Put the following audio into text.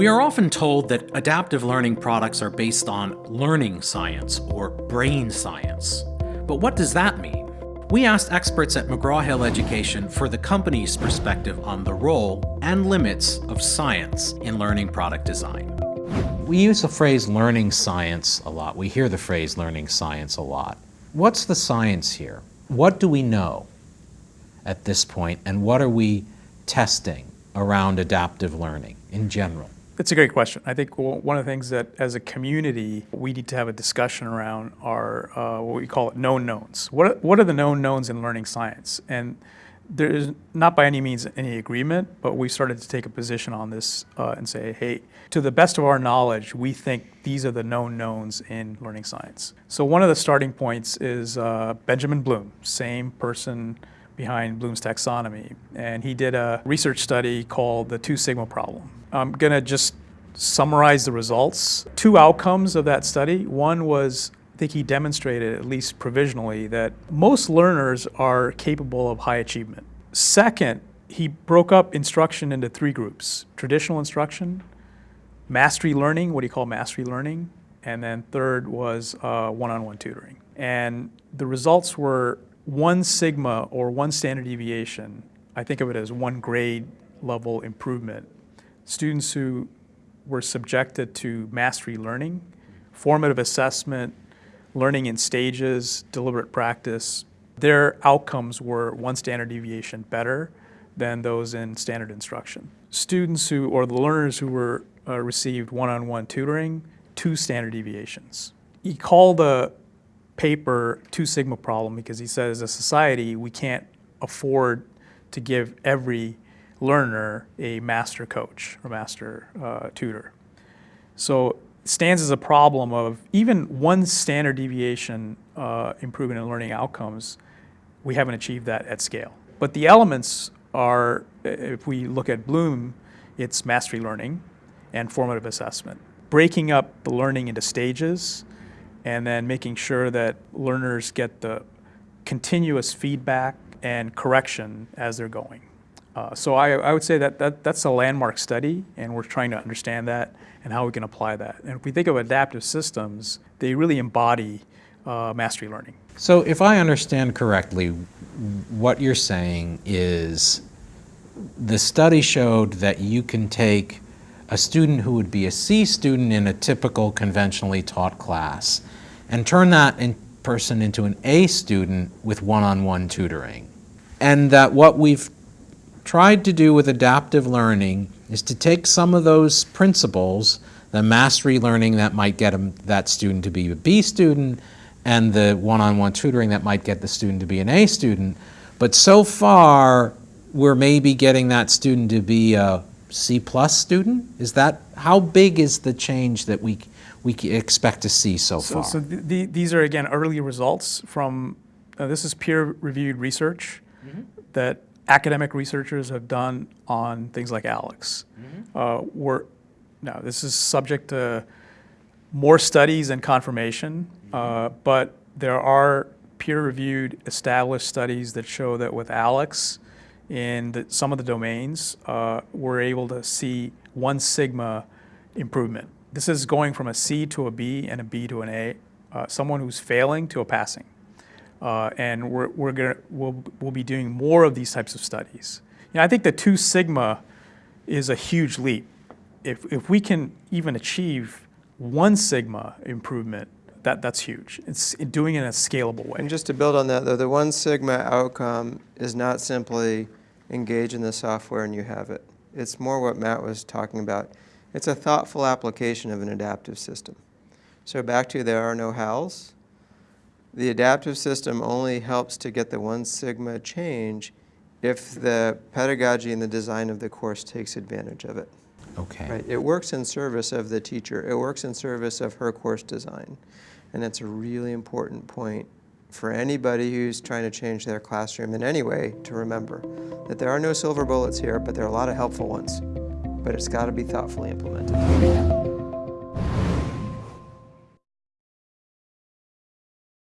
We are often told that adaptive learning products are based on learning science or brain science. But what does that mean? We asked experts at McGraw-Hill Education for the company's perspective on the role and limits of science in learning product design. We use the phrase learning science a lot. We hear the phrase learning science a lot. What's the science here? What do we know at this point, and what are we testing around adaptive learning in general? That's a great question. I think one of the things that as a community we need to have a discussion around are uh, what we call it known knowns. What are, what are the known knowns in learning science? And there is not by any means any agreement, but we started to take a position on this uh, and say, hey, to the best of our knowledge, we think these are the known knowns in learning science. So one of the starting points is uh, Benjamin Bloom, same person behind Bloom's taxonomy. And he did a research study called the Two Sigma problem. I'm going to just summarize the results. Two outcomes of that study. One was I think he demonstrated, at least provisionally, that most learners are capable of high achievement. Second, he broke up instruction into three groups. Traditional instruction, mastery learning, what do you call mastery learning? And then third was uh, one-on-one -on -one tutoring. And the results were one sigma or one standard deviation, I think of it as one grade level improvement. Students who were subjected to mastery learning, formative assessment, learning in stages, deliberate practice, their outcomes were one standard deviation better than those in standard instruction. Students who, or the learners who were uh, received one-on-one -on -one tutoring, two standard deviations. You call the paper Two Sigma problem because he says as a society we can't afford to give every learner a master coach or master uh, tutor. So it stands as a problem of even one standard deviation uh, improvement in learning outcomes, we haven't achieved that at scale. But the elements are, if we look at Bloom, it's mastery learning and formative assessment. Breaking up the learning into stages and then making sure that learners get the continuous feedback and correction as they're going. Uh, so I, I, would say that, that that's a landmark study, and we're trying to understand that and how we can apply that. And if we think of adaptive systems, they really embody uh, mastery learning. So if I understand correctly, what you're saying is the study showed that you can take a student who would be a C student in a typical conventionally taught class and turn that in person into an A student with one-on-one -on -one tutoring. And that what we've tried to do with adaptive learning is to take some of those principles, the mastery learning that might get that student to be a B student, and the one-on-one -on -one tutoring that might get the student to be an A student, but so far we're maybe getting that student to be a C plus student? Is that, how big is the change that we, we expect to see so, so far? So the, these are, again, early results from, uh, this is peer-reviewed research mm -hmm. that academic researchers have done on things like ALEKS. Mm -hmm. uh, we're, now, this is subject to more studies and confirmation, mm -hmm. uh, but there are peer-reviewed established studies that show that with ALEKS, in the, some of the domains, uh, we're able to see one sigma improvement. This is going from a C to a B and a B to an A, uh, someone who's failing to a passing. Uh, and we're, we're gonna, we'll, we'll be doing more of these types of studies. You know, I think the two sigma is a huge leap. If, if we can even achieve one sigma improvement, that, that's huge. It's doing it in a scalable way. And just to build on that, though, the one sigma outcome is not simply engage in the software and you have it. It's more what Matt was talking about. It's a thoughtful application of an adaptive system. So back to there are no hows. The adaptive system only helps to get the one sigma change if the pedagogy and the design of the course takes advantage of it. Okay. Right? It works in service of the teacher. It works in service of her course design. And that's a really important point for anybody who's trying to change their classroom in any way to remember that there are no silver bullets here, but there are a lot of helpful ones. But it's got to be thoughtfully implemented.